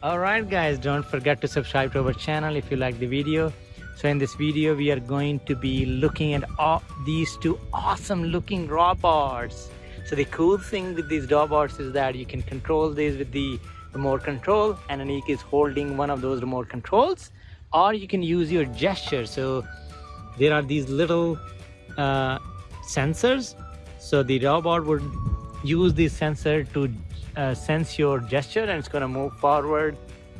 Alright guys, don't forget to subscribe to our channel if you like the video. So in this video, we are going to be looking at all these two awesome looking robots. So the cool thing with these robots is that you can control these with the remote control and Anik is holding one of those remote controls or you can use your gesture. So there are these little uh, sensors. So the robot would use this sensor to uh, sense your gesture and it's going to move forward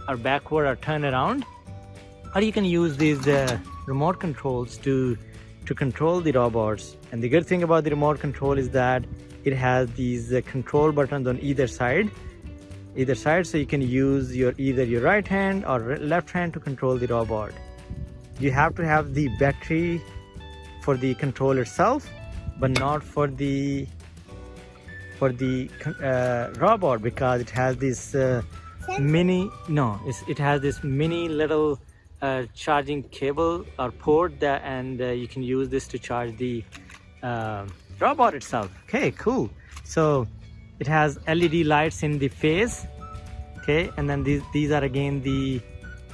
or backward or turn around. Or you can use these uh, remote controls to to control the robots. And the good thing about the remote control is that it has these uh, control buttons on either side. Either side so you can use your either your right hand or left hand to control the robot. You have to have the battery for the control itself but not for the for the uh, robot because it has this uh, mini no it has this mini little uh, charging cable or port that and uh, you can use this to charge the uh, robot itself okay cool so it has led lights in the face okay and then these these are again the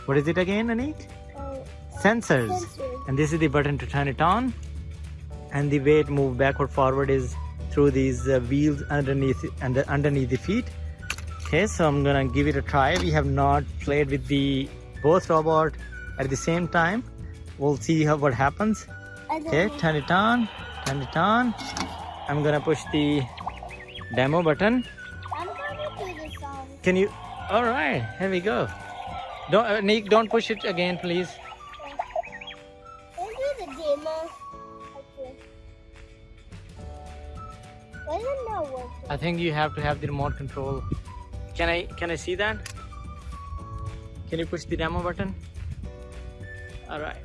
what is it again Anik? Uh, sensors. sensors. and this is the button to turn it on and the way it move backward forward is through these uh, wheels underneath and underneath the feet. Okay so i'm gonna give it a try. We have not played with the both robot at the same time. We'll see how what happens. Okay turn it on turn it on. I'm gonna push the demo button. I'm gonna do this song. can you all right here we go. Don't uh, nick don't push it again please. Can do the demo? Okay. Why is it not working? i think you have to have the remote control can i can i see that can you push the demo button all right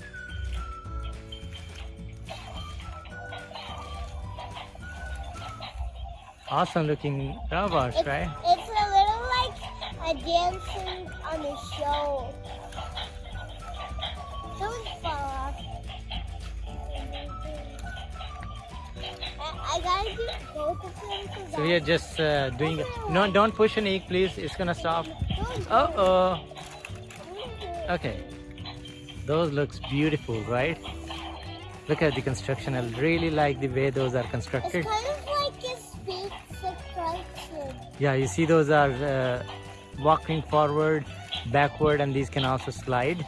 awesome looking robots It's, right it's a little like a dancing on a show. Don't fall off. So we are just uh, doing no don't push Anik please. It's gonna stop. Uh oh okay. Those looks beautiful right? Look at the construction. I really like the way those are It's constructed kind of like a separation. yeah you see those are uh, walking forward backward and these can also slide.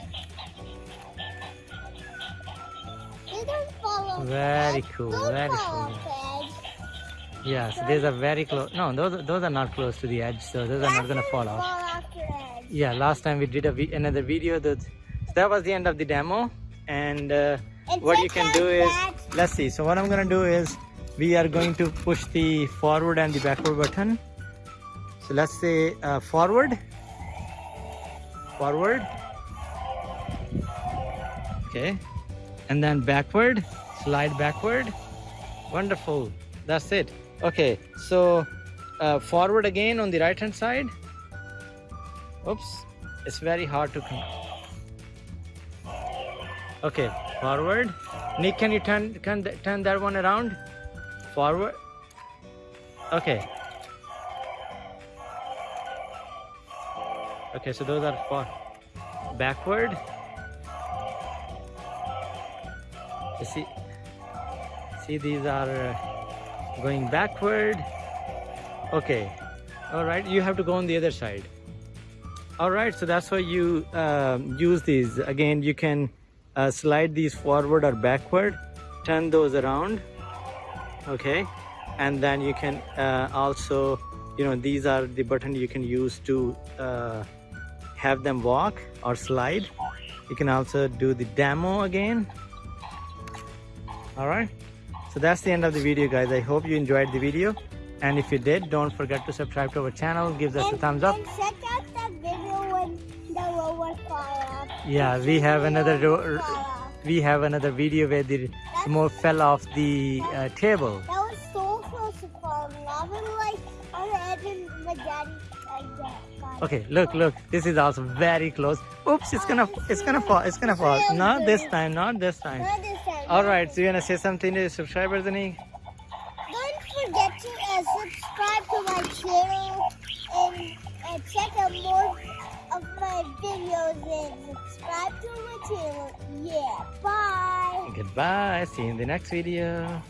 They don't the Very cool, Don't very cool. Off the edge. yeah so these are very close no those those are not close to the edge so those are not gonna fall off. Fall off the edge. yeah last time we did a vi- another video that so that was the end of the demo and uh, what you can do is let's see so what i'm gonna do is we are going to push the forward and the backward button. So let's say uh, forward. Forward. Okay. And then backward. Slide backward. Wonderful. That's it okay so uh, forward again on the right hand side. Oops it's very hard to come. okay forward. Nick can you turn can turn that one around? Forward. Okay. Okay so those are for backward. You see see these are uh, going backward. Okay. All right you have to go on the other side. All right so that's why you um, use these. Again you can uh, slide these forward or backward. Turn those around. Okay. And then you can uh, also you know these are the button you can use to uh, have them walk or slide. You can also do the demo again. All right so that's the end of the video guys. I hope you enjoyed the video. And if you did don't forget to subscribe to our channel. Give us a thumbs up. And check out that video when the fall off. yeah we have another we have another video where the remote fell off the uh, table. That was so close to falling off. And like on the edge of my daddy. I okay look look. This is also very close. Oops it's gonna it's gonna fall it's gonna fall. not this time not this time. Not this time. All right so you wanna say something to the subscribers Anik? Don't forget to uh, subscribe to my channel and uh, check out more of my videos and subscribe to my channel. Yeah, bye. Goodbye. See you in the next video.